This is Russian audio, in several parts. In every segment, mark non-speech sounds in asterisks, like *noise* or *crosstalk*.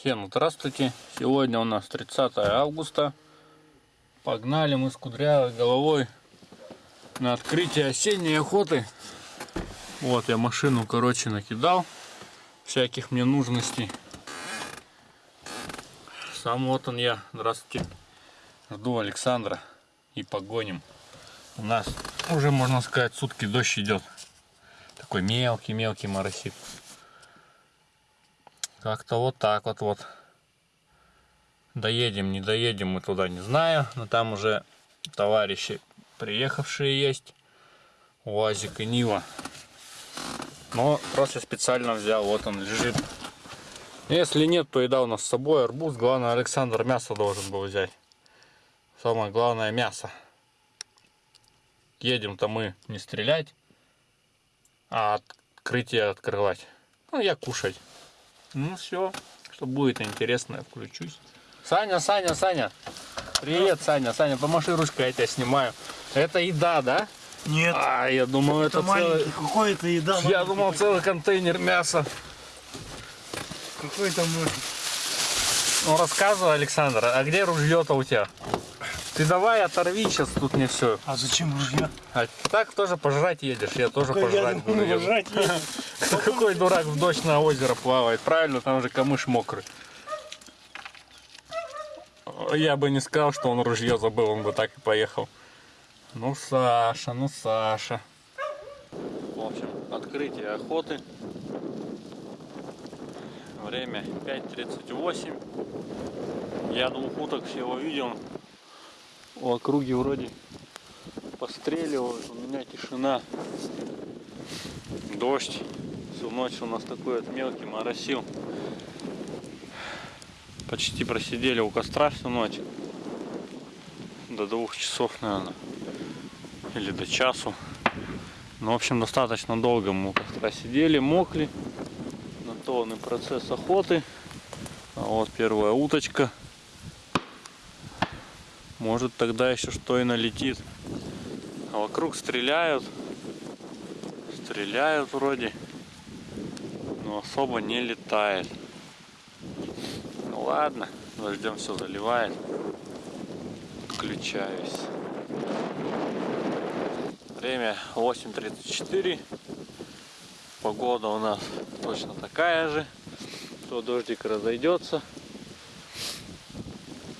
Всем здравствуйте! Сегодня у нас 30 августа. Погнали мы с кудрявой головой на открытие осенней охоты. Вот я машину, короче, накидал всяких мне нужностей. Сам вот он я. Здравствуйте. Жду Александра и погоним. У нас уже, можно сказать, сутки дождь идет. Такой мелкий-мелкий моросит. Как-то вот так вот вот. Доедем, не доедем мы туда, не знаю. Но там уже товарищи приехавшие есть. УАЗик и Нива. Но просто специально взял, вот он лежит. Если нет, то еда у нас с собой, арбуз. Главное, Александр мясо должен был взять. Самое главное мясо. Едем-то мы не стрелять, а открытие открывать. Ну, я кушать. Ну все, что будет интересно, я включусь. Саня, Саня, Саня. Привет, Саня. Саня, помаши ручкой, я тебя снимаю. Это еда, да? Нет. А, я думал, это, это целый... Какой это еда? Я думал, целый контейнер мяса. Какой там может? Ну, рассказывай, Александр, а где ружье-то у тебя? Ты давай оторви сейчас тут мне все. А зачем ружья? А так тоже пожрать едешь, я тоже Какой пожрать я буду. думаю, ебать. жрать есть. Какой дурак в дождь на озеро плавает, правильно, там же камыш мокрый. Я бы не сказал, что он ружье забыл, он бы так и поехал. Ну, Саша, ну, Саша. В общем, открытие охоты. Время 5.38. Я двух уток всего видел. У округи вроде постреливают, у меня тишина. Дождь. Всю ночь у нас такой вот мелкий моросил. Почти просидели у костра всю ночь. До двух часов, наверное. Или до часу. Ну, в общем, достаточно долго мы у костра сидели, мокли. На то он и процесс охоты. А вот первая уточка. Может тогда еще что и налетит. А вокруг стреляют. Стреляют вроде. Но особо не летает. Ну ладно, дождем все заливает. Включаюсь. Время 8.34. Погода у нас точно такая же. То дождик разойдется,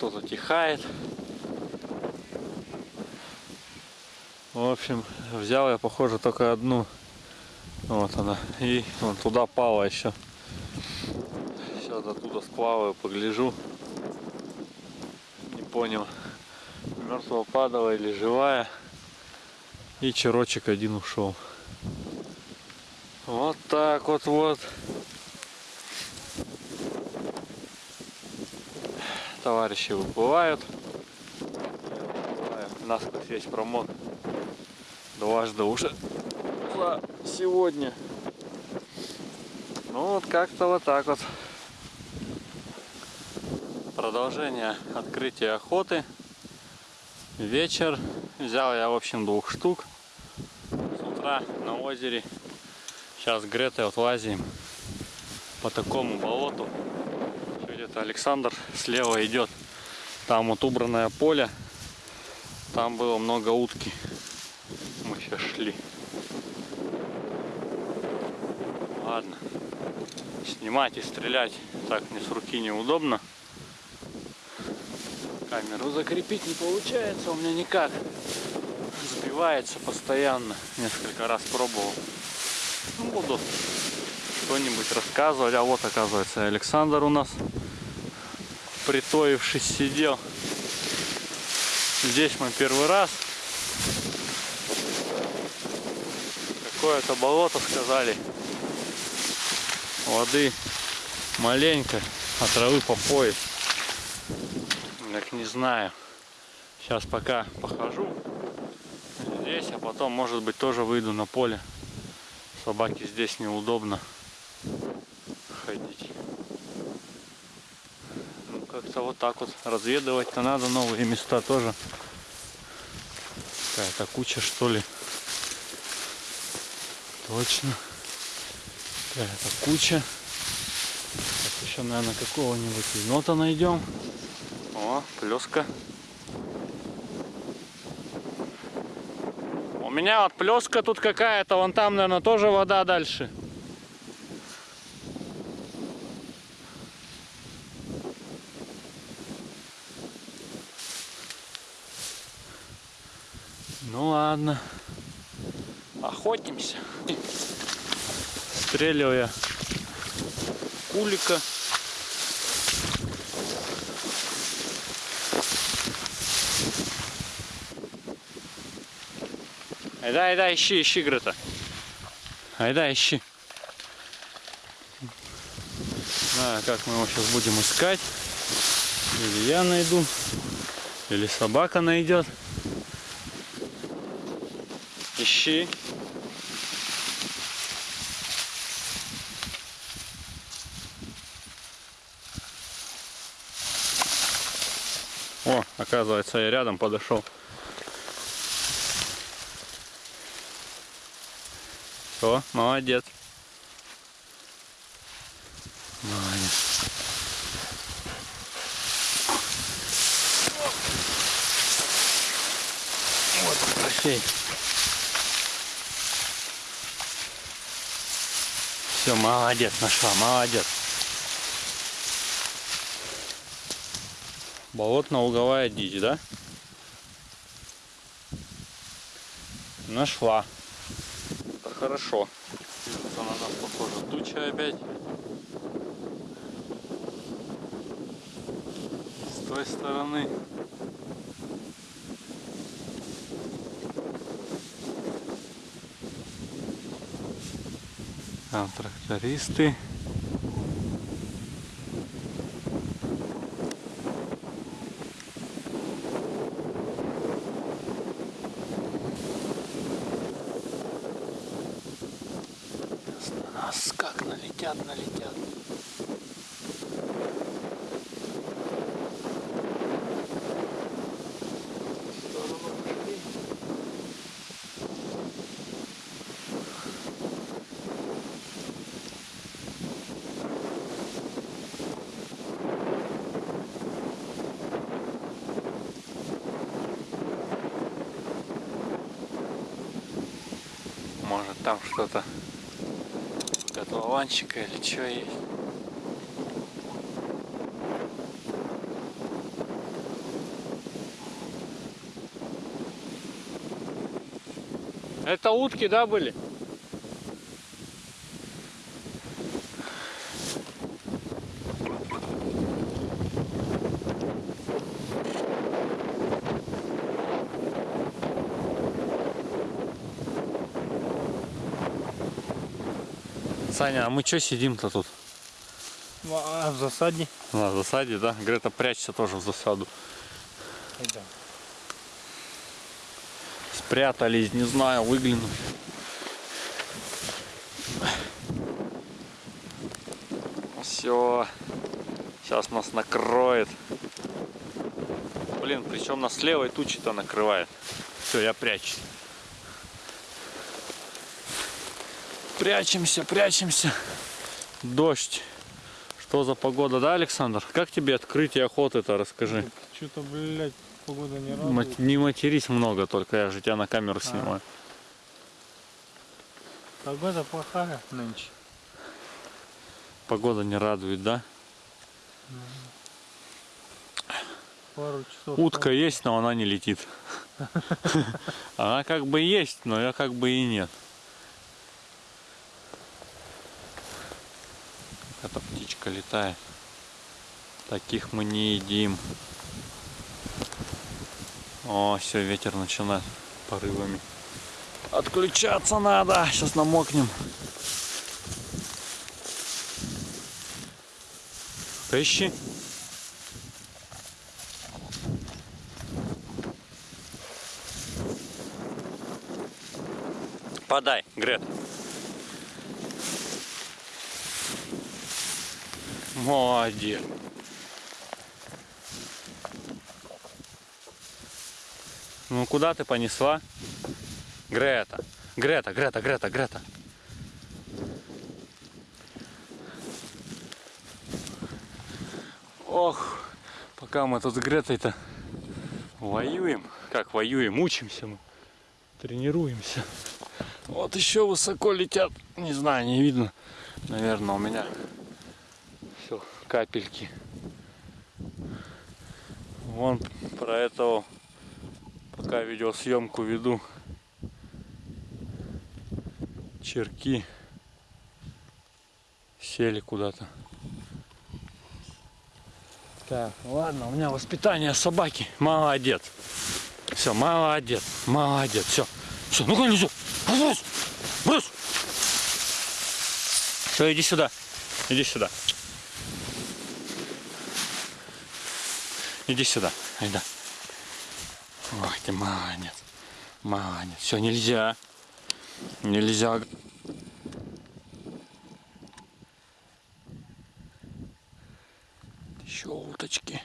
то затихает. В общем, взял я, похоже, только одну. Вот она. И вон туда пала еще. Сейчас оттуда сплаваю, погляжу. Не понял, мертвого падала или живая. И черочек один ушел. Вот так вот вот. Товарищи выплывают. Насквозь весь промок. Дважды уже за сегодня. Ну вот как-то вот так вот. Продолжение открытия охоты. Вечер. Взял я, в общем, двух штук. С утра на озере. Сейчас Гретой вот лазим по такому болоту. Где-то Александр слева идет. Там вот убранное поле. Там было много утки. Сейчас шли. Ладно. Снимать и стрелять так мне с руки неудобно. Камеру закрепить не получается у меня никак. Сбивается постоянно. Несколько раз пробовал. Ну, буду что-нибудь рассказывать. А вот оказывается Александр у нас притоившись сидел. Здесь мы первый раз. Какое-то болото сказали. Воды маленько, а травы по пояс. Так не знаю. Сейчас пока похожу здесь, а потом, может быть, тоже выйду на поле. Собаке здесь неудобно ходить. Ну, как-то вот так вот. Разведывать-то надо новые места тоже. Какая-то куча, что ли. Точно. Какая-то куча. Сейчас Еще, наверное, какого-нибудь енота найдем. О, плеска. У меня вот плеска тут какая-то, вон там, наверное, тоже вода дальше. Ну ладно. Охотимся. Стреливая кулика. Айда, айда, ищи, ищи, Грета. Айда, ищи. знаю, как мы его сейчас будем искать. Или я найду, или собака найдет. Ищи. О, оказывается, я рядом подошел. Все, молодец. Молодец. Вот трофей. Все, молодец, нашла, молодец. Болотно-луговая дичь, да? Нашла. Это хорошо. Движется на нас, похоже, туча опять. С той стороны. Там трактористы. Налетят, налетят. Может там что-то котлованчика или что есть. Это утки, да, были? Саня, а мы что сидим-то тут? А в засаді? На засаде, да? Грета прячься тоже в засаду. Айда. Спрятались, не знаю, выглянуть. Все. Сейчас нас накроет. Блин, причем нас левой тучи-то накрывает. Все, я прячусь. Прячемся, прячемся. Дождь. Что за погода, да, Александр? Как тебе открытие охоты-то, расскажи. Что-то, блядь, погода не Мат- радует. Не матерись много, только я же тебя на камеру А. снимаю. Погода плохая нынче. Погода не радует, да? Пару часов. Утка есть, но она не летит. *laughs* Она как бы есть, но я как бы и нет. Эта птичка летает. Таких мы не едим. О, все, ветер начинает порывами. Отключаться надо. Сейчас намокнем. Поищи. Подай, Грет. Молодец. Ну куда ты понесла? Грета. Грета, Грета, Грета, Грета. Ох, пока мы тут с Гретой-то воюем. Как воюем? Учимся мы. Тренируемся. Вот еще высоко летят. Не знаю, не видно. Наверное, у меня все капельки. Вон про этого пока видеосъемку веду. Черки сели куда-то. Так, ладно, у меня воспитание собаки. Молодец. Все, молодец, молодец. Все, все, ну-ка, ну брось, брось. Все, иди сюда, иди сюда. Иди сюда, айда. Ой, ты молодец, молодец. Все, нельзя, нельзя. Еще уточки.